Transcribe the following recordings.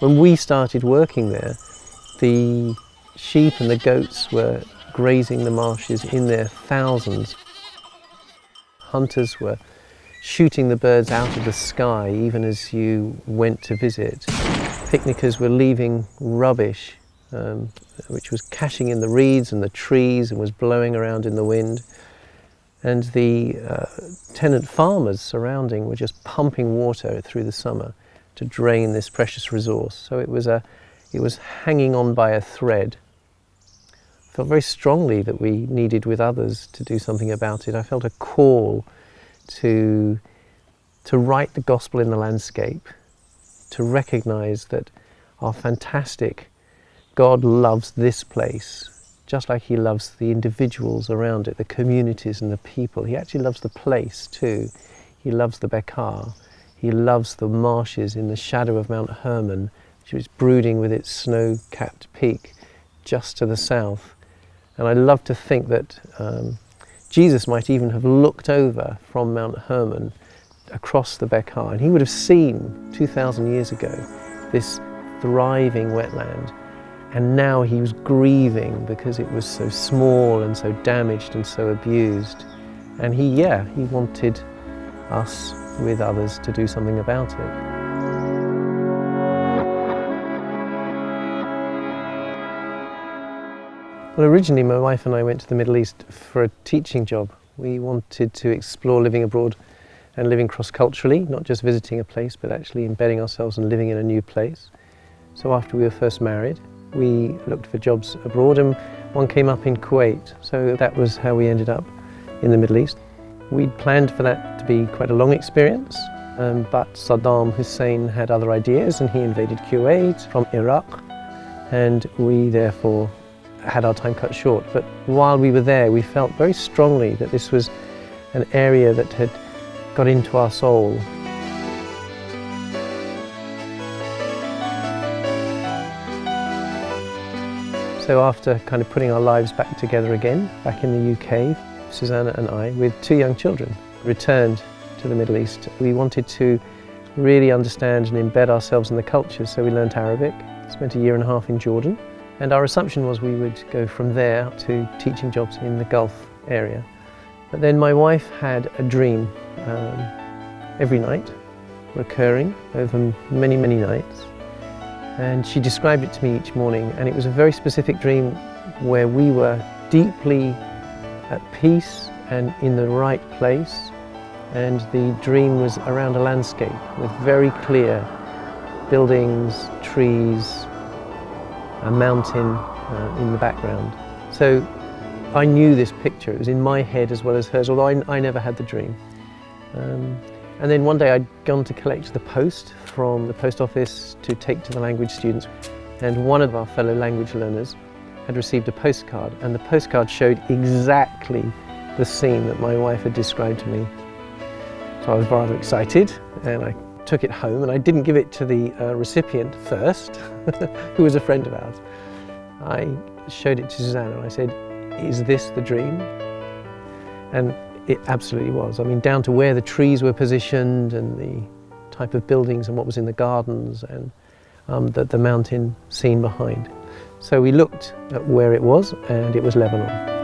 when we started working there, the sheep and the goats were grazing the marshes in their thousands. Hunters were shooting the birds out of the sky even as you went to visit. Picnickers were leaving rubbish um, which was cashing in the reeds and the trees and was blowing around in the wind. And the uh, tenant farmers surrounding were just pumping water through the summer to drain this precious resource. So it was, a, it was hanging on by a thread. I felt very strongly that we needed with others to do something about it. I felt a call to, to write the gospel in the landscape, to recognize that our fantastic God loves this place just like he loves the individuals around it, the communities and the people. He actually loves the place too. He loves the Bekaa. He loves the marshes in the shadow of Mount Hermon, which is brooding with its snow-capped peak just to the south. And I love to think that um, Jesus might even have looked over from Mount Hermon across the Bekaa, and he would have seen 2,000 years ago this thriving wetland and now he was grieving because it was so small and so damaged and so abused. And he, yeah, he wanted us with others to do something about it. Well, originally my wife and I went to the Middle East for a teaching job. We wanted to explore living abroad and living cross-culturally, not just visiting a place, but actually embedding ourselves and living in a new place. So after we were first married, we looked for jobs abroad and one came up in Kuwait. So that was how we ended up in the Middle East. We'd planned for that to be quite a long experience, um, but Saddam Hussein had other ideas and he invaded Kuwait from Iraq and we therefore had our time cut short. But while we were there, we felt very strongly that this was an area that had got into our soul So after kind of putting our lives back together again, back in the UK, Susanna and I, with two young children, returned to the Middle East. We wanted to really understand and embed ourselves in the culture, so we learnt Arabic, spent a year and a half in Jordan, and our assumption was we would go from there to teaching jobs in the Gulf area. But then my wife had a dream um, every night, recurring over many, many nights, and she described it to me each morning and it was a very specific dream where we were deeply at peace and in the right place and the dream was around a landscape with very clear buildings, trees, a mountain uh, in the background. So I knew this picture, it was in my head as well as hers, although I, I never had the dream. Um, and then one day I'd gone to collect the post from the post office to take to the language students. And one of our fellow language learners had received a postcard and the postcard showed exactly the scene that my wife had described to me. So I was rather excited and I took it home and I didn't give it to the uh, recipient first, who was a friend of ours. I showed it to Susanna and I said, is this the dream? And it absolutely was. I mean, down to where the trees were positioned and the type of buildings and what was in the gardens and um, the, the mountain scene behind. So we looked at where it was and it was Lebanon.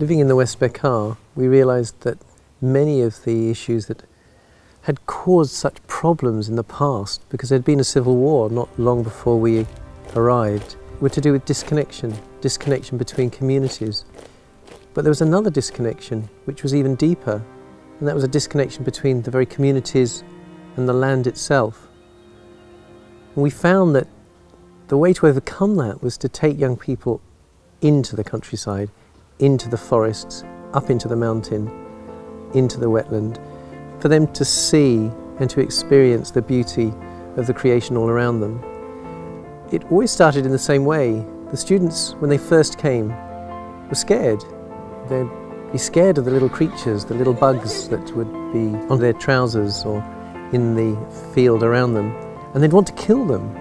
Living in the West Bekaa, we realised that many of the issues that had caused such problems in the past because there'd been a civil war not long before we arrived were to do with disconnection, disconnection between communities. But there was another disconnection which was even deeper and that was a disconnection between the very communities and the land itself. And we found that the way to overcome that was to take young people into the countryside, into the forests, up into the mountain, into the wetland, for them to see and to experience the beauty of the creation all around them. It always started in the same way. The students, when they first came, were scared. They'd be scared of the little creatures, the little bugs that would be oh. on their trousers or in the field around them, and they'd want to kill them.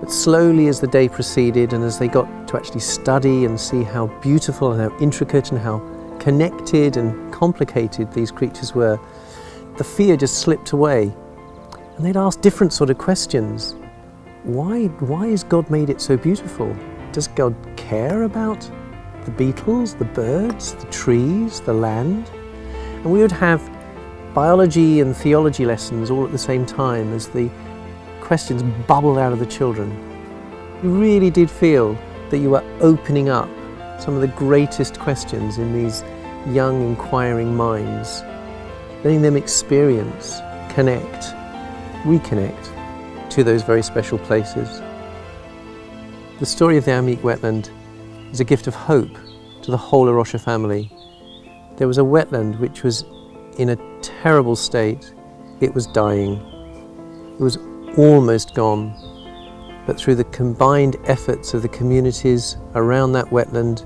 But slowly as the day proceeded and as they got to actually study and see how beautiful and how intricate and how connected and complicated these creatures were, the fear just slipped away. And they'd ask different sort of questions. Why, why has God made it so beautiful? Does God care about the beetles, the birds, the trees, the land? And we would have biology and theology lessons all at the same time as the questions bubbled out of the children. You really did feel that you were opening up some of the greatest questions in these young inquiring minds, letting them experience, connect, reconnect to those very special places. The story of the Amiq wetland is a gift of hope to the whole A Rocha family. There was a wetland which was in a terrible state. It was dying. It was almost gone, but through the combined efforts of the communities around that wetland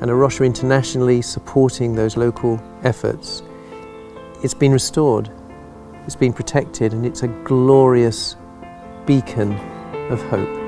and A Rocha internationally supporting those local efforts, it's been restored, it's been protected, and it's a glorious beacon of hope.